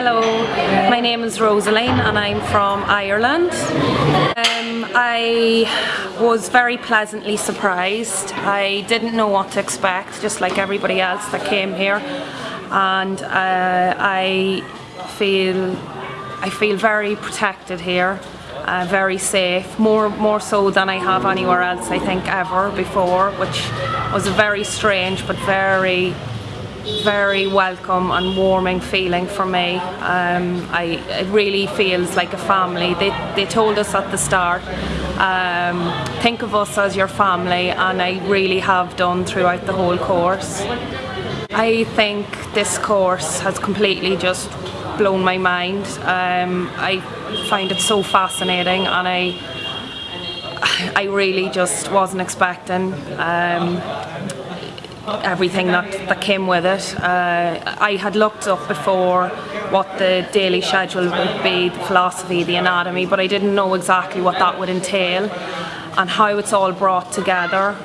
Hello, my name is Rosaline and I'm from Ireland. Um, I was very pleasantly surprised. I didn't know what to expect, just like everybody else that came here. And uh, I feel I feel very protected here, uh, very safe, more more so than I have anywhere else I think ever before, which was a very strange but very very welcome and warming feeling for me. Um, I, it really feels like a family. They, they told us at the start, um, think of us as your family and I really have done throughout the whole course. I think this course has completely just blown my mind. Um, I find it so fascinating and I I really just wasn't expecting. Everything that, that came with it. Uh, I had looked up before what the daily schedule would be, the philosophy, the anatomy, but I didn't know exactly what that would entail and how it's all brought together.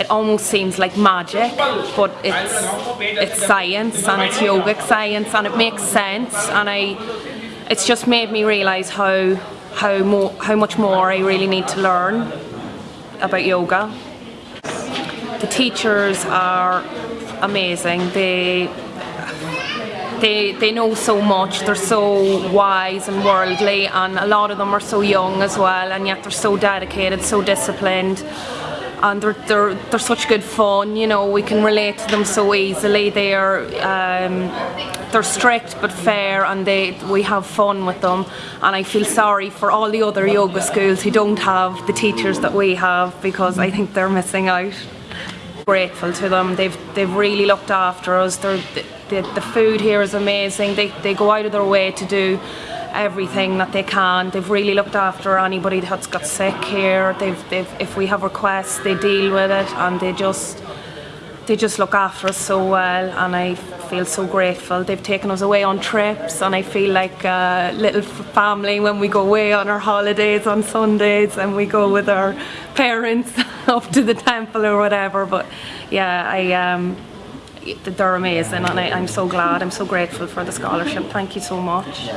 It almost seems like magic, but it's it's science and it's yogic science and it makes sense and I it's just made me realise how how more how much more I really need to learn about yoga. The teachers are amazing. They they, they know so much, they're so wise and worldly and a lot of them are so young as well and yet they're so dedicated, so disciplined and they're, they're, they're such good fun, you know, we can relate to them so easily. They're, um, they're strict but fair and they, we have fun with them and I feel sorry for all the other yoga schools who don't have the teachers that we have because I think they're missing out grateful to them. They've they've really looked after us. They're, the, the food here is amazing. They, they go out of their way to do everything that they can. They've really looked after anybody that's got sick here. They've, they've if we have requests, they deal with it and they just they just look after us so well and I feel so grateful. They've taken us away on trips and I feel like a little family when we go away on our holidays on Sundays and we go with our parents up to the temple or whatever but yeah I um, they're amazing and I, I'm so glad, I'm so grateful for the scholarship. Thank you so much.